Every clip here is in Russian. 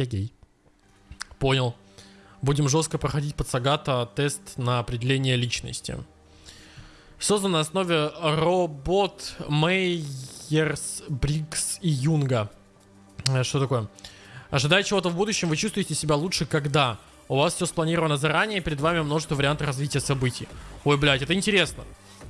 Я гей. Понял. Будем жестко проходить под Сагата тест на определение личности. Создан на основе робот Мейерс, Брикс и Юнга. Э, Что такое? Ожидая чего-то в будущем, вы чувствуете себя лучше, когда у вас все спланировано заранее, перед вами множество вариантов развития событий. Ой, блядь, это интересно.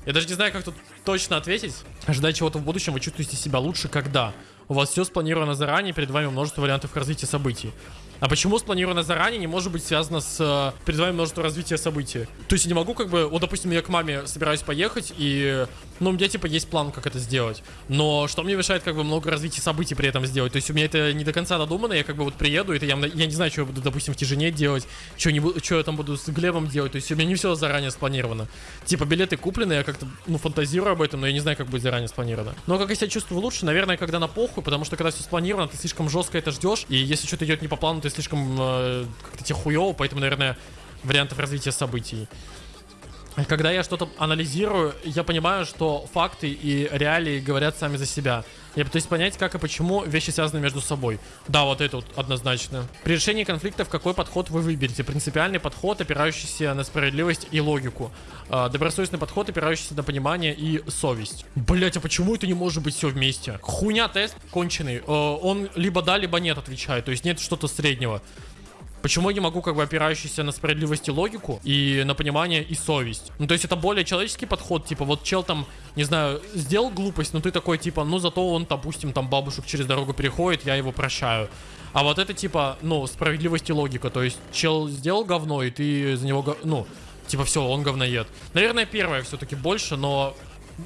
Я даже не знаю, как тут точно ответить. Ожидая чего-то в будущем, вы чувствуете себя лучше, когда у вас все спланировано заранее, перед вами множество вариантов развития событий. А почему спланировано заранее не может быть связано с э, перед вами множество развития событий? То есть я не могу как бы, вот допустим, я к маме собираюсь поехать, и, ну, у меня типа есть план, как это сделать. Но что мне мешает как бы много развития событий при этом сделать? То есть у меня это не до конца додумано, я как бы вот приеду, это я, я не знаю, что я буду, допустим, в тяжине делать, что, не, что я там буду с Глебом делать, то есть у меня не все заранее спланировано. Типа билеты куплены, я как-то, ну, фантазирую об этом, но я не знаю, как будет заранее спланировано. Но как я себя чувствую лучше, наверное, когда на похуй, потому что когда все спланировано, ты слишком жестко это ждешь, и если что-то идет не по плану, ты слишком э, как-то тебе хуево, поэтому, наверное, вариантов развития событий. Когда я что-то анализирую, я понимаю, что факты и реалии говорят сами за себя. Я пытаюсь понять, как и почему вещи связаны между собой. Да, вот это вот однозначно. При решении конфликтов какой подход вы выберете? Принципиальный подход, опирающийся на справедливость и логику. А, Добросовестный подход, опирающийся на понимание и совесть. Блять, а почему это не может быть все вместе? Хуйня тест конченый. Э, Он либо да, либо нет отвечает. То есть нет что-то среднего. Почему я не могу, как бы, опирающийся на справедливость и логику, и на понимание и совесть? Ну, то есть это более человеческий подход, типа, вот чел там, не знаю, сделал глупость, но ты такой, типа, ну, зато он, допустим, там бабушек через дорогу переходит, я его прощаю. А вот это, типа, ну, справедливость и логика, то есть чел сделал говно, и ты за него, го- ну, типа, все, он говноед. Наверное, первое все-таки больше, но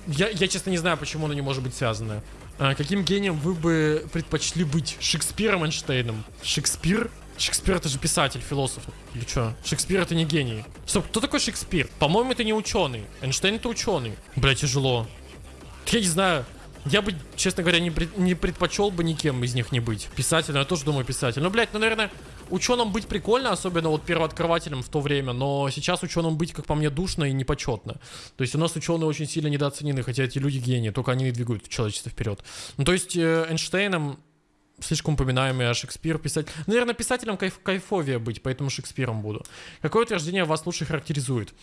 я, я, честно, не знаю, почему оно не может быть связано. А, каким гением вы бы предпочли быть? Шекспиром, Эйнштейном? Шекспир? Шекспир это же писатель, философ. Или что? Шекспир это не гений. Стоп, кто такой Шекспир? По-моему, это не ученый. Эйнштейн это ученый. Бля, тяжело. Я не знаю. Я бы, честно говоря, не, пред- не предпочел бы никем из них не быть. Писателем, я тоже думаю писатель. Ну, блядь, ну, наверное, ученым быть прикольно, особенно вот первооткрывателем в то время, но сейчас ученым быть, как по мне, душно и непочетно. То есть у нас ученые очень сильно недооценены, хотя эти люди гении, только они и двигают человечество вперед. Ну, то есть э, Эйнштейном слишком упоминаемый, а Шекспир писать... Наверное, писателем кайф, кайфовее быть, поэтому Шекспиром буду. Какое утверждение вас лучше характеризует?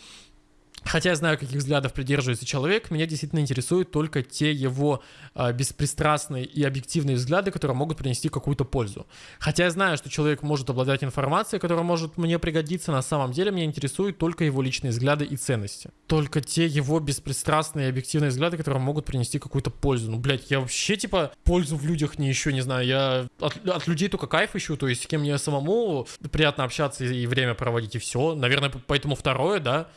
Хотя я знаю, каких взглядов придерживается человек, меня действительно интересуют только те его а, беспристрастные и объективные взгляды, которые могут принести какую-то пользу. Хотя я знаю, что человек может обладать информацией, которая может мне пригодиться, на самом деле меня интересуют только его личные взгляды и ценности. Только те его беспристрастные и объективные взгляды, которые могут принести какую-то пользу. Ну, блядь, я вообще, типа, пользу в людях не ищу, не знаю, я от, от людей только кайф ищу, то есть с кем мне самому приятно общаться и, время проводить, и все. Наверное, поэтому второе, да,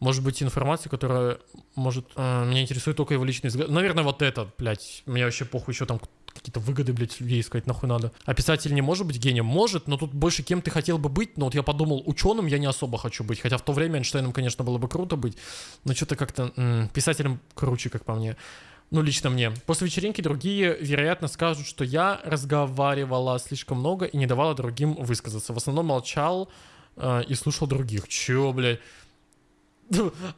может быть, информация, которая может... э, меня интересует только его личный взгляд. Наверное, вот это, блядь. Мне вообще похуй еще там какие-то выгоды, блядь, людей искать нахуй надо. А писатель не может быть гением? Может, но тут больше кем ты хотел бы быть. Но вот я подумал, ученым я не особо хочу быть. Хотя в то время Эйнштейном, конечно, было бы круто быть. Но что-то как-то писателем круче, как по мне. Ну, лично мне. После вечеринки другие, вероятно, скажут, что я разговаривала слишком много и не давала другим высказаться. В основном молчал э, и слушал других. Чё, блядь?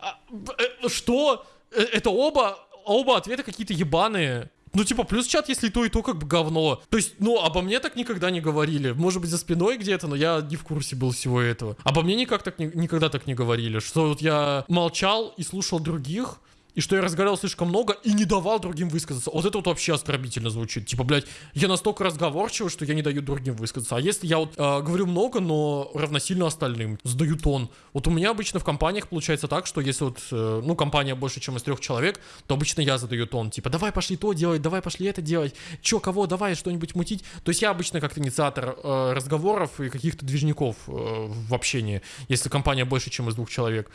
А, э, Что? Э, Это оба, оба ответа какие-то ебаные. Ну, типа, плюс чат, если то, и то как бы говно. То есть, ну, обо мне так никогда не говорили. Может быть, за спиной где-то, но я не в курсе был всего этого. Обо мне никак так, не- никогда так не говорили. Что вот я молчал и слушал других, и что я разговаривал слишком много и не давал другим высказаться. Вот это вот вообще оскорбительно звучит. Типа, блядь, я настолько разговорчивый, что я не даю другим высказаться. А если я вот э, говорю много, но равносильно остальным, сдаю тон. Вот у меня обычно в компаниях получается так, что если вот, э, ну, компания больше, чем из трех человек, то обычно я задаю тон. Типа, давай пошли то делать, давай пошли это делать. Чё, кого, давай что-нибудь мутить. То есть я обычно как инициатор э, разговоров и каких-то движников э, в общении, если компания больше, чем из двух человек.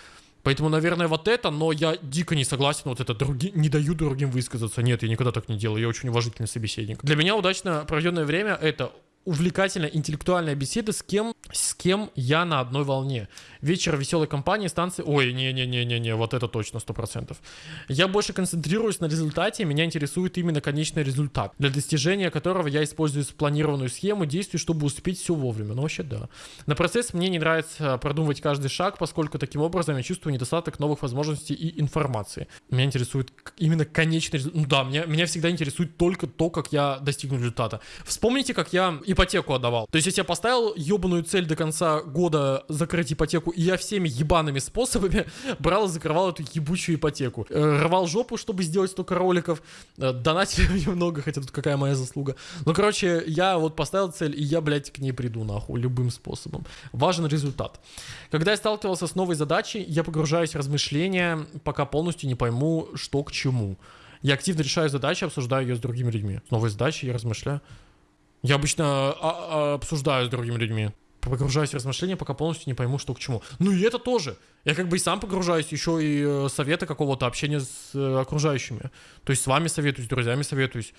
Поэтому, наверное, вот это, но я дико не согласен, вот это други... не даю другим высказаться. Нет, я никогда так не делаю, я очень уважительный собеседник. Для меня удачно проведенное время это увлекательная интеллектуальная беседа с кем, с кем я на одной волне. Вечер веселой компании, станции... Ой, не-не-не-не-не, вот это точно, 100%. Я больше концентрируюсь на результате, меня интересует именно конечный результат, для достижения которого я использую спланированную схему действий, чтобы успеть все вовремя. Ну, вообще, да. На процесс мне не нравится продумывать каждый шаг, поскольку таким образом я чувствую недостаток новых возможностей и информации. Меня интересует именно конечный результат. Ну да, меня, меня всегда интересует только то, как я достигну результата. Вспомните, как я и ипотеку отдавал. То есть, я поставил ебаную цель до конца года закрыть ипотеку, и я всеми ебаными способами брал и закрывал эту ебучую ипотеку. Э, рвал жопу, чтобы сделать столько роликов, э, донатили немного, хотя тут какая моя заслуга. Ну, короче, я вот поставил цель, и я, блядь, к ней приду, нахуй, любым способом. Важен результат. Когда я сталкивался с новой задачей, я погружаюсь в размышления, пока полностью не пойму, что к чему. Я активно решаю задачи, обсуждаю ее с другими людьми. С новой задачей я размышляю. Я обычно а, а, обсуждаю с другими людьми. Погружаюсь в размышления, пока полностью не пойму, что к чему. Ну и это тоже. Я как бы и сам погружаюсь, еще и э, советы какого-то общения с э, окружающими. То есть с вами советуюсь, с друзьями советуюсь.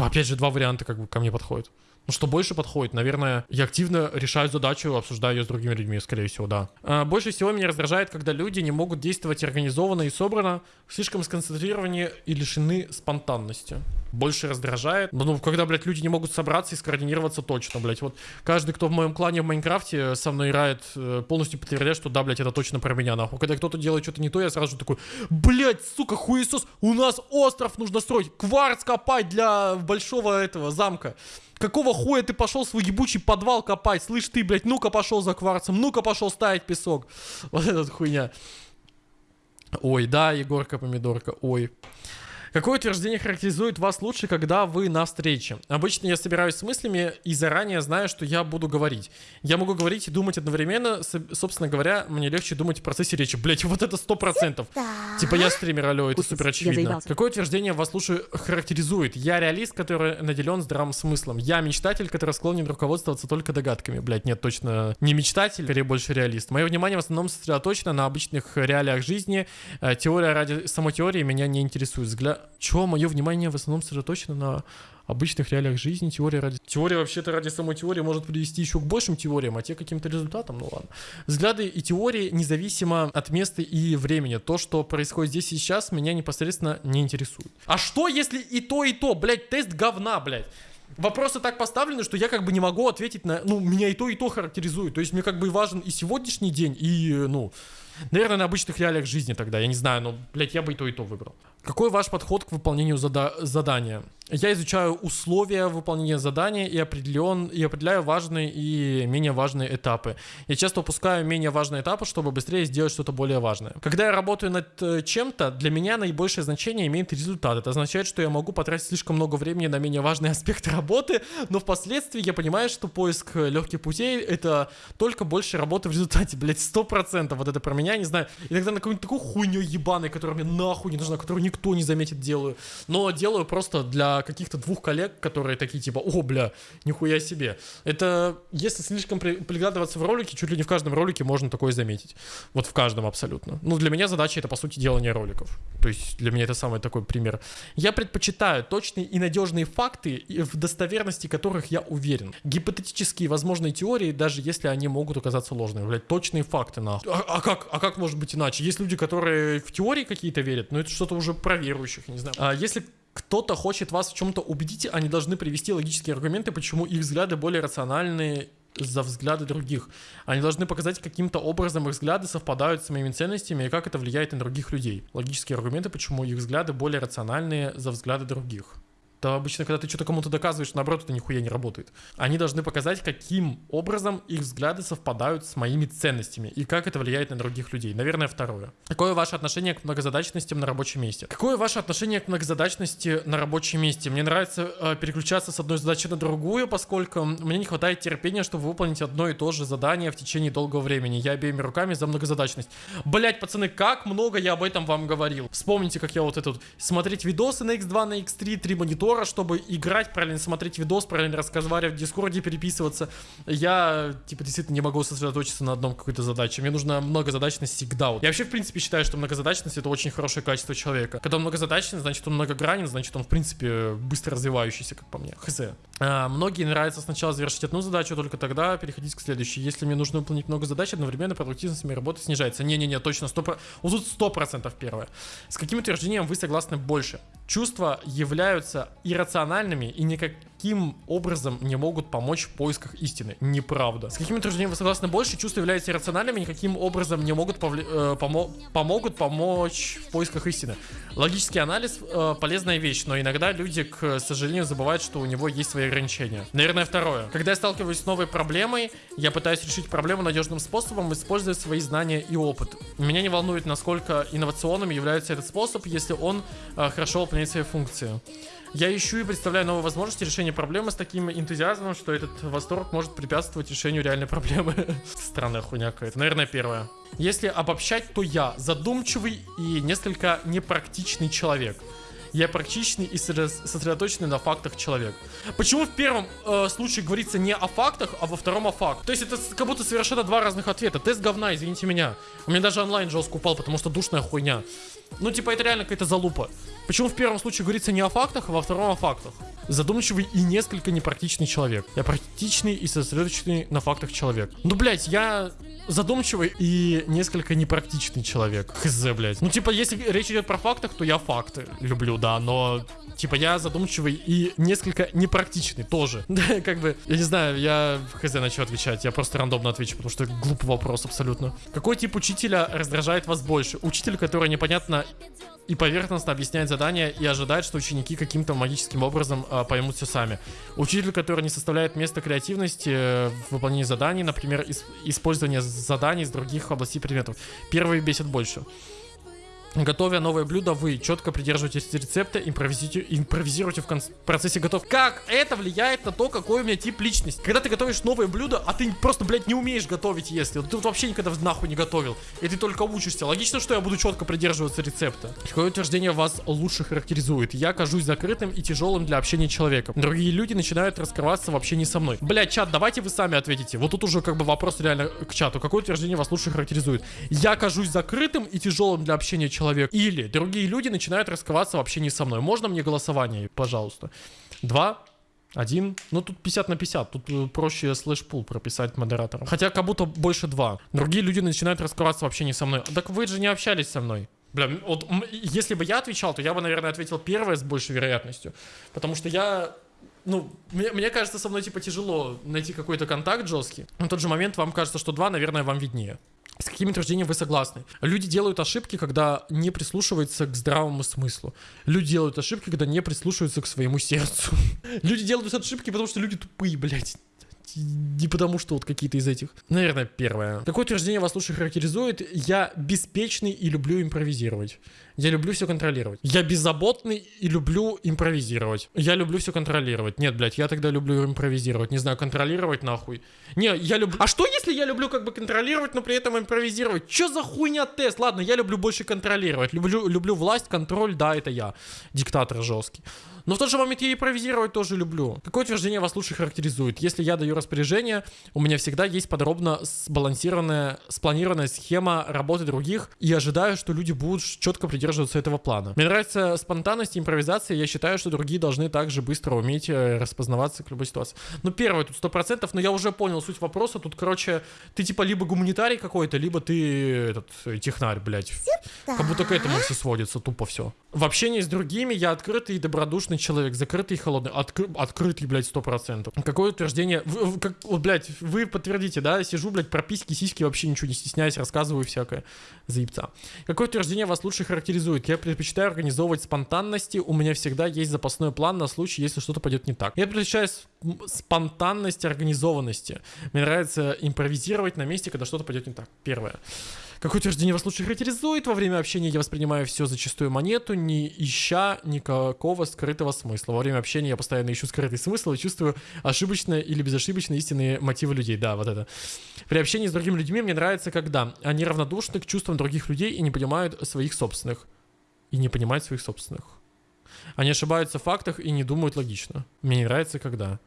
Опять же, два варианта как бы ко мне подходят. Ну, что больше подходит, наверное, я активно решаю задачу, обсуждаю ее с другими людьми, скорее всего, да. А, больше всего меня раздражает, когда люди не могут действовать организованно и собрано, слишком сконцентрированы и лишены спонтанности. Больше раздражает. Ну, когда, блядь, люди не могут собраться и скоординироваться точно, блядь. Вот каждый, кто в моем клане в Майнкрафте со мной играет, э, полностью подтверждает, что да, блядь, это точно про меня, нахуй. Когда кто-то делает что-то не то, я сразу такой, блядь, сука, хуесос, у нас остров нужно строить, кварц копать для большого этого замка. Какого хуя ты пошел свой ебучий подвал копать? Слышь ты, блядь, ну-ка пошел за кварцем, ну-ка пошел ставить песок. Вот эта хуйня. Ой, да, Егорка Помидорка, ой. Какое утверждение характеризует вас лучше, когда вы на встрече? Обычно я собираюсь с мыслями и заранее знаю, что я буду говорить. Я могу говорить и думать одновременно. Собственно говоря, мне легче думать в процессе речи. Блять, вот это сто процентов. Типа я стример, алло, это супер очевидно. Какое утверждение вас лучше характеризует? Я реалист, который наделен здравым смыслом. Я мечтатель, который склонен руководствоваться только догадками. Блять, нет, точно не мечтатель, скорее больше реалист. Мое внимание в основном сосредоточено на обычных реалиях жизни. Э, теория ради самой теории меня не интересует. Взгляд чего мое внимание в основном сосредоточено на обычных реалиях жизни, теория ради... Теория вообще-то ради самой теории может привести еще к большим теориям, а те каким-то результатам, ну ладно. Взгляды и теории независимо от места и времени. То, что происходит здесь и сейчас, меня непосредственно не интересует. А что, если и то, и то? Блять, тест говна, блять. Вопросы так поставлены, что я как бы не могу ответить на... Ну, меня и то, и то характеризует. То есть мне как бы важен и сегодняшний день, и, ну... Наверное, на обычных реалиях жизни тогда, я не знаю, но, блядь, я бы и то, и то выбрал. Какой ваш подход к выполнению зада задания? Я изучаю условия выполнения задания и, определен, и определяю важные и менее важные этапы. Я часто упускаю менее важные этапы, чтобы быстрее сделать что-то более важное. Когда я работаю над э, чем-то, для меня наибольшее значение имеет результат. Это означает, что я могу потратить слишком много времени на менее важные аспекты работы, но впоследствии я понимаю, что поиск легких путей — это только больше работы в результате. Блять, сто процентов вот это про меня, не знаю. Иногда на какую-нибудь такую хуйню ебаной, которая мне нахуй не нужна, которую никто не заметит, делаю. Но делаю просто для каких-то двух коллег, которые такие типа, о, бля, нихуя себе. Это, если слишком при, приглядываться в ролике, чуть ли не в каждом ролике можно такое заметить. Вот в каждом абсолютно. Ну, для меня задача это, по сути, делание роликов. То есть для меня это самый такой пример. Я предпочитаю точные и надежные факты, в достоверности которых я уверен. Гипотетические возможные теории, даже если они могут оказаться ложными. Блять, точные факты, нахуй. А, а как? А как может быть иначе? Есть люди, которые в теории какие-то верят, но это что-то уже про верующих, не знаю. А если кто-то хочет вас в чем-то убедить, они должны привести логические аргументы, почему их взгляды более рациональные за взгляды других. Они должны показать, каким-то образом их взгляды совпадают с моими ценностями и как это влияет на других людей. Логические аргументы, почему их взгляды более рациональные за взгляды других то обычно, когда ты что-то кому-то доказываешь, наоборот, это нихуя не работает. Они должны показать, каким образом их взгляды совпадают с моими ценностями и как это влияет на других людей. Наверное, второе. Какое ваше отношение к многозадачностям на рабочем месте? Какое ваше отношение к многозадачности на рабочем месте? Мне нравится э, переключаться с одной задачи на другую, поскольку мне не хватает терпения, чтобы выполнить одно и то же задание в течение долгого времени. Я обеими руками за многозадачность. Блять, пацаны, как много я об этом вам говорил. Вспомните, как я вот этот смотреть видосы на X2, на X3, три монитора монитора, чтобы играть, правильно смотреть видос, правильно разговаривать в Дискорде, переписываться. Я, типа, действительно не могу сосредоточиться на одном какой-то задаче. Мне нужна многозадачность всегда. Я вообще, в принципе, считаю, что многозадачность — это очень хорошее качество человека. Когда он многозадачный, значит, он многогранен, значит, он, в принципе, быстро развивающийся, как по мне. Хз. А, многие нравится сначала завершить одну задачу, только тогда переходить к следующей. Если мне нужно выполнить много задач, одновременно продуктивность моей работы снижается. Не-не-не, точно, 100%. Вот тут 100% первое. С каким утверждением вы согласны больше? Чувства являются иррациональными и никаким никаким образом не могут помочь в поисках истины. Неправда. С какими утверждениями вы согласны больше? Чувства являются иррациональными, никаким образом не могут повли- э, помо- помогут помочь в поисках истины. Логический анализ э, полезная вещь, но иногда люди, к сожалению, забывают, что у него есть свои ограничения. Наверное, второе. Когда я сталкиваюсь с новой проблемой, я пытаюсь решить проблему надежным способом, используя свои знания и опыт. Меня не волнует, насколько инновационным является этот способ, если он э, хорошо выполняет свои функции. Я ищу и представляю новые возможности решения проблемы с таким энтузиазмом, что этот восторг может препятствовать решению реальной проблемы. Странная хуйня какая-то. Наверное, первое. Если обобщать, то я задумчивый и несколько непрактичный человек. Я практичный и сосредо- сосредоточенный на фактах человек. Почему в первом э, случае говорится не о фактах, а во втором о фактах? То есть это как будто совершенно два разных ответа. Тест говна, извините меня. У меня даже онлайн жестко упал, потому что душная хуйня. Ну, типа, это реально какая-то залупа. Почему в первом случае говорится не о фактах, а во втором о фактах? Задумчивый и несколько непрактичный человек. Я практичный и сосредоточенный на фактах человек. Ну, блядь, я задумчивый и несколько непрактичный человек. Хз, блядь. Ну, типа, если речь идет про фактах, то я факты люблю, да, но... Типа, я задумчивый и несколько непрактичный тоже. Да, как бы, я не знаю, я хз на что отвечать. Я просто рандомно отвечу, потому что глупый вопрос абсолютно. Какой тип учителя раздражает вас больше? Учитель, который непонятно и поверхностно объясняет задания и ожидает, что ученики каким-то магическим образом э, поймут все сами. Учитель, который не составляет место креативности э, в выполнении заданий, например, ис- использование заданий из других областей предметов. Первый бесит больше. Готовя новое блюдо, вы четко придерживаетесь рецепта, импровизируете, импровизируете в процессе готов. Как это влияет на то, какой у меня тип личности? Когда ты готовишь новое блюдо, а ты просто, блядь, не умеешь готовить, если. Ты вот вообще никогда нахуй не готовил. И ты только учишься. Логично, что я буду четко придерживаться рецепта. Какое утверждение вас лучше характеризует? Я кажусь закрытым и тяжелым для общения человеком. Другие люди начинают раскрываться в общении со мной. Блядь, чат, давайте вы сами ответите. Вот тут уже как бы вопрос реально к чату. Какое утверждение вас лучше характеризует? Я кажусь закрытым и тяжелым для общения человека. Или другие люди начинают раскрываться в общении со мной. Можно мне голосование, пожалуйста? Два, один. Ну, тут 50 на 50. Тут э, проще slash poll прописать модератором. Хотя как будто больше два. Другие люди начинают раскрываться в общении со мной. Так вы же не общались со мной. Бля, вот если бы я отвечал, то я бы, наверное, ответил первое с большей вероятностью. Потому что я ну, мне, мне кажется, со мной, типа, тяжело найти какой-то контакт жесткий. На тот же момент вам кажется, что два, наверное, вам виднее. С какими утверждениями вы согласны? Люди делают ошибки, когда не прислушиваются к здравому смыслу. Люди делают ошибки, когда не прислушиваются к своему сердцу. Люди делают ошибки, потому что люди тупые, блядь. Не потому что вот какие-то из этих. Наверное, первое. Какое утверждение вас лучше характеризует? Я беспечный и люблю импровизировать. Я люблю все контролировать. Я беззаботный и люблю импровизировать. Я люблю все контролировать. Нет, блядь, я тогда люблю импровизировать. Не знаю, контролировать нахуй. Не, я люблю... А что если я люблю как бы контролировать, но при этом импровизировать? Че за хуйня тест? Ладно, я люблю больше контролировать. Люблю, люблю власть, контроль, да, это я. Диктатор жесткий. Но в тот же момент я импровизировать тоже люблю. Какое утверждение вас лучше характеризует? Если я даю распоряжение, у меня всегда есть подробно сбалансированная, спланированная схема работы других, и ожидаю, что люди будут четко придерживаться этого плана. Мне нравится спонтанность и импровизация, я считаю, что другие должны также быстро уметь э, распознаваться к любой ситуации. Ну, первое, тут сто процентов, но я уже понял суть вопроса. Тут, короче, ты типа либо гуманитарий какой-то, либо ты этот э, технарь, блядь. Как будто к этому все сводится, тупо все. В общении с другими я открытый и добродушный человек, закрытый и холодный. Откры- открытый, блядь, сто процентов. Какое утверждение? Как, вот, блядь, вы подтвердите, да? Сижу, блядь, про письки, сиськи, вообще ничего не стесняюсь, рассказываю всякое. Заебца. Какое утверждение вас лучше характеризует? Я предпочитаю организовывать спонтанности. У меня всегда есть запасной план на случай, если что-то пойдет не так. Я предпочитаю спонтанность организованности. Мне нравится импровизировать на месте, когда что-то пойдет не так. Первое. Какое утверждение вас лучше характеризует? Во время общения я воспринимаю все за чистую монету, не ища никакого скрытого смысла. Во время общения я постоянно ищу скрытый смысл и чувствую ошибочные или безошибочные истинные мотивы людей. Да, вот это. При общении с другими людьми мне нравится, когда они равнодушны к чувствам других людей и не понимают своих собственных. И не понимают своих собственных. Они ошибаются в фактах и не думают логично. Мне не нравится, когда.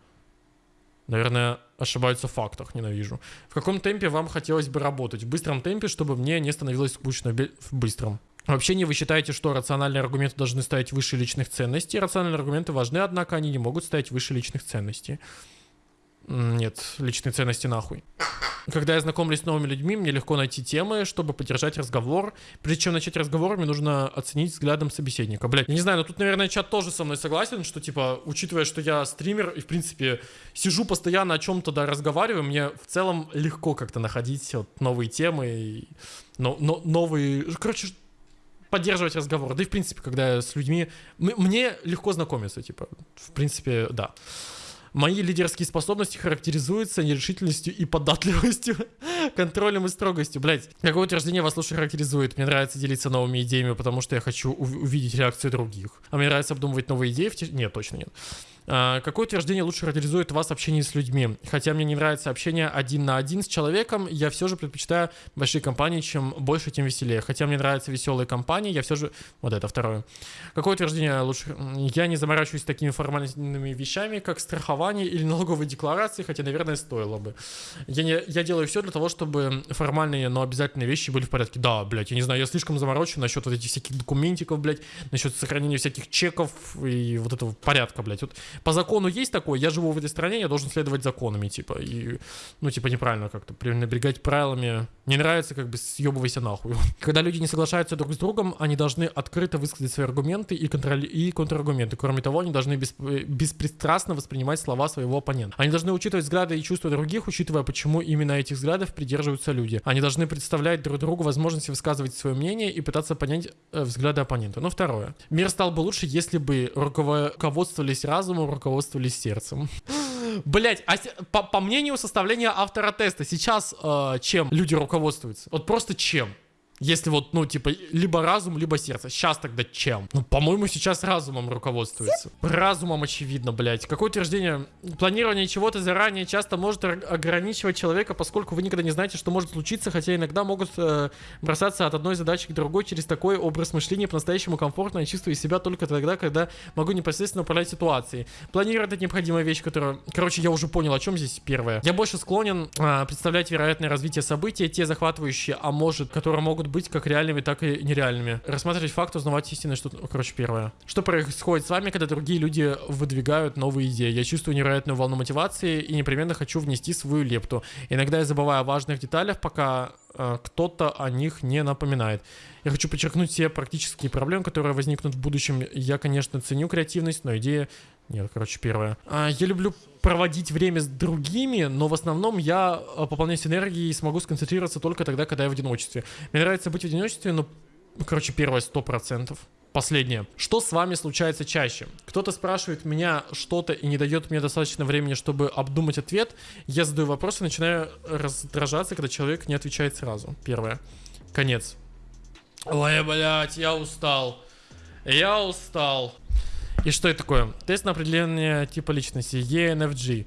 Наверное, ошибаются в фактах, ненавижу. В каком темпе вам хотелось бы работать? В быстром темпе, чтобы мне не становилось скучно в быстром. В общении вы считаете, что рациональные аргументы должны стоять выше личных ценностей. Рациональные аргументы важны, однако они не могут стоять выше личных ценностей. Нет, личные ценности нахуй. Когда я знакомлюсь с новыми людьми, мне легко найти темы, чтобы поддержать разговор. Прежде чем начать разговор, мне нужно оценить взглядом собеседника. Блять, я не знаю, но тут, наверное, чат тоже со мной согласен, что, типа, учитывая, что я стример и, в принципе, сижу постоянно о чем-то да разговариваю, мне в целом легко как-то находить вот новые темы, но, но, новые... Короче, поддерживать разговор. Да и, в принципе, когда я с людьми... Мне легко знакомиться, типа, в принципе, да. Мои лидерские способности характеризуются нерешительностью и податливостью, контролем и строгостью. Блять, какое утверждение вас лучше характеризует? Мне нравится делиться новыми идеями, потому что я хочу увидеть реакцию других. А мне нравится обдумывать новые идеи в. Нет, точно нет. А, какое утверждение лучше характеризует вас в общении с людьми? Хотя мне не нравится общение один на один с человеком, я все же предпочитаю большие компании, чем больше, тем веселее. Хотя мне нравятся веселые компании, я все же... Вот это второе. Какое утверждение лучше? Я не заморачиваюсь такими формальными вещами, как страхование или налоговые декларации, хотя, наверное, стоило бы. Я, не, я делаю все для того, чтобы формальные, но обязательные вещи были в порядке. Да, блядь, я не знаю, я слишком заморочен насчет вот этих всяких документиков, блядь, насчет сохранения всяких чеков и вот этого порядка, блядь. Вот по закону есть такое, я живу в этой стране, я должен следовать законами, типа, и, ну, типа, неправильно как-то пренебрегать правилами. Не нравится, как бы, съебывайся нахуй. Когда люди не соглашаются друг с другом, они должны открыто высказать свои аргументы и, контроль... и контраргументы. Кроме того, они должны бесп... беспристрастно воспринимать слова своего оппонента. Они должны учитывать взгляды и чувства других, учитывая, почему именно этих взглядов придерживаются люди. Они должны представлять друг другу возможности высказывать свое мнение и пытаться понять э, взгляды оппонента. Ну, второе. Мир стал бы лучше, если бы руководствовались разумом, руководствовались сердцем. Блять, а по, по мнению составления автора теста, сейчас э, чем люди руководствуются? Вот просто чем? Если вот, ну, типа, либо разум, либо сердце. Сейчас тогда чем? Ну, по-моему, сейчас разумом руководствуется. Разумом, очевидно, блядь. Какое утверждение? Планирование чего-то заранее часто может ограничивать человека, поскольку вы никогда не знаете, что может случиться, хотя иногда могут э, бросаться от одной задачи к другой через такой образ мышления по-настоящему комфортно и чувствую себя только тогда, когда могу непосредственно управлять ситуацией. Планировать это необходимая вещь, которая... Короче, я уже понял, о чем здесь первое. Я больше склонен э, представлять вероятное развитие событий, те захватывающие, а может, которые могут быть как реальными, так и нереальными. Рассматривать факт, узнавать истины, что... Короче, первое. Что происходит с вами, когда другие люди выдвигают новые идеи? Я чувствую невероятную волну мотивации и непременно хочу внести свою лепту. Иногда я забываю о важных деталях, пока э, кто-то о них не напоминает. Я хочу подчеркнуть все практические проблемы, которые возникнут в будущем. Я, конечно, ценю креативность, но идея нет, короче, первое. А, я люблю проводить время с другими, но в основном я а, пополняюсь энергией и смогу сконцентрироваться только тогда, когда я в одиночестве. Мне нравится быть в одиночестве, но, короче, первое сто процентов. Последнее. Что с вами случается чаще? Кто-то спрашивает меня что-то и не дает мне достаточно времени, чтобы обдумать ответ. Я задаю вопрос и начинаю раздражаться, когда человек не отвечает сразу. Первое. Конец. Ой, блядь, я устал. Я устал. И что это такое? Тест на определение типа личности ENFG.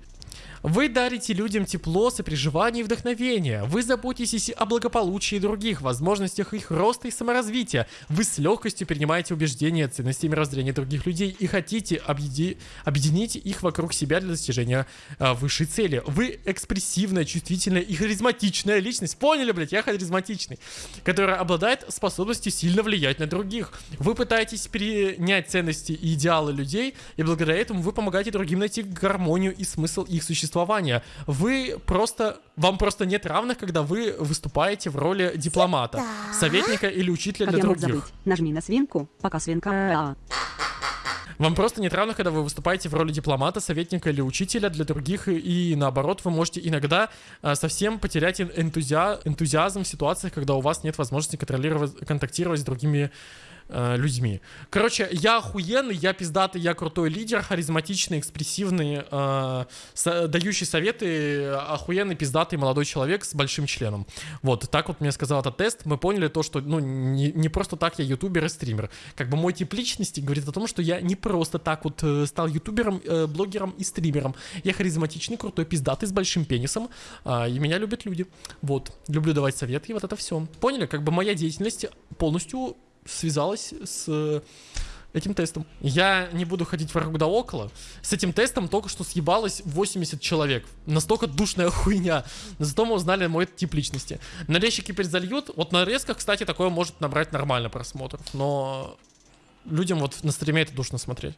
Вы дарите людям тепло, сопереживание и вдохновение. Вы заботитесь о благополучии других, возможностях их роста и саморазвития. Вы с легкостью принимаете убеждения, ценности и мировоззрения других людей и хотите объеди... объединить их вокруг себя для достижения э, высшей цели. Вы экспрессивная, чувствительная и харизматичная личность. Поняли, блядь, я харизматичный. Которая обладает способностью сильно влиять на других. Вы пытаетесь перенять ценности и идеалы людей, и благодаря этому вы помогаете другим найти гармонию и смысл их существования существования. Вы просто... Вам просто нет равных, когда вы выступаете в роли дипломата, советника или учителя как для других. Забыть? Нажми на свинку, пока свинка... А. Вам просто нет равных, когда вы выступаете в роли дипломата, советника или учителя для других, и наоборот, вы можете иногда а, совсем потерять энтузиа энтузиазм в ситуациях, когда у вас нет возможности контролировать, контактировать с другими э, людьми. Короче, я охуенный, я пиздатый, я крутой лидер, харизматичный, экспрессивный, э, со, дающий советы, охуенный, пиздатый молодой человек с большим членом. Вот, так вот мне сказал этот тест. Мы поняли то, что, ну, не, не просто так я ютубер и стример. Как бы мой тип личности говорит о том, что я не просто так вот э, стал ютубером, э, блогером и стримером. Я харизматичный, крутой, пиздатый, с большим пенисом, э, и меня любят люди. Вот, люблю давать советы, и вот это все. Поняли? Как бы моя деятельность полностью связалась с э, этим тестом. Я не буду ходить вокруг да около. С этим тестом только что съебалось 80 человек. Настолько душная хуйня. Но зато мы узнали мой тип личности. Нарезчики перезальют. Вот на резках, кстати, такое может набрать нормально просмотров. Но людям вот на стриме это душно смотреть.